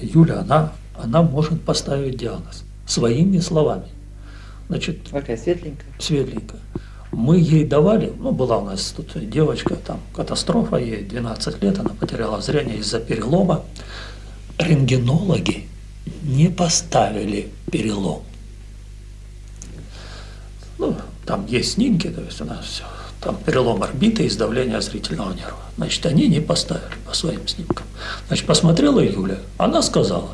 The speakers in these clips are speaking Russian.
Юля, она, она может поставить диагноз своими словами. Значит, Какая светленькая. светленькая. Мы ей давали, ну, была у нас тут девочка, там, катастрофа, ей 12 лет, она потеряла зрение из-за перелома. Рентгенологи не поставили перелом. Ну, там есть снимки, то есть у нас все. Там перелом орбиты и сдавление зрительного нерва. Значит, они не поставили по своим снимкам. Значит, посмотрела Юля, она сказала,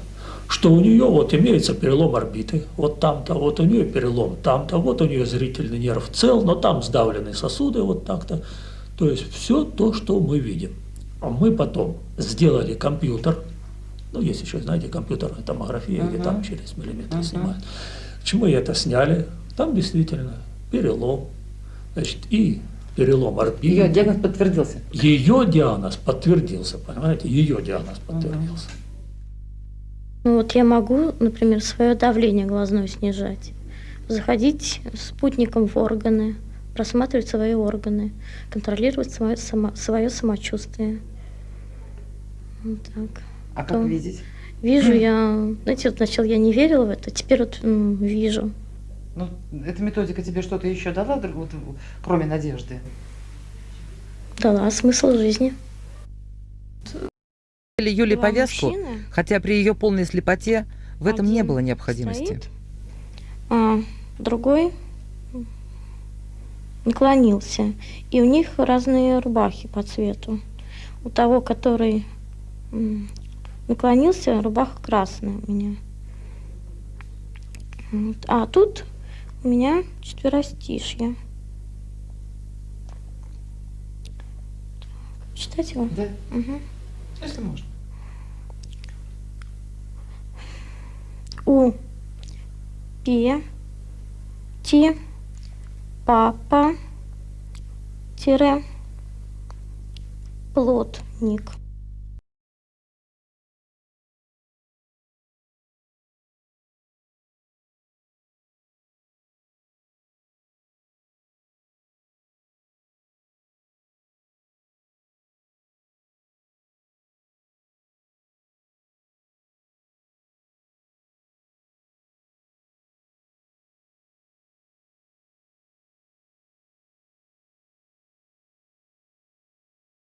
что у нее вот имеется перелом орбиты, вот там-то, вот у нее перелом там-то, вот у нее зрительный нерв цел, но там сдавлены сосуды вот так-то. То есть все то, что мы видим. А мы потом сделали компьютер, ну, есть еще, знаете, компьютерная томография, где там через миллиметр снимают. Почему мы это сняли? Там действительно перелом, значит, и перелом орбиты. Ее диагноз подтвердился. Ее диагноз подтвердился, понимаете, ее диагноз подтвердился. Ну вот я могу, например, свое давление глазное снижать, заходить спутником в органы, просматривать свои органы, контролировать свое, само, свое самочувствие. Вот так. А как Потом видеть? Вижу я, знаете, вот сначала я не верила в это, теперь вот м, вижу. Ну, эта методика тебе что-то еще дала, вот, кроме надежды? Дала смысл жизни. Или Юле Два повязку, мужчины, хотя при ее полной слепоте в этом не было необходимости. стоит, а другой наклонился. И у них разные рубахи по цвету. У того, который наклонился, рубаха красная у меня. А тут у меня четверостишье. Читать его? Да, Мгм. если можно. У Пе Ти Папа тире Плотник.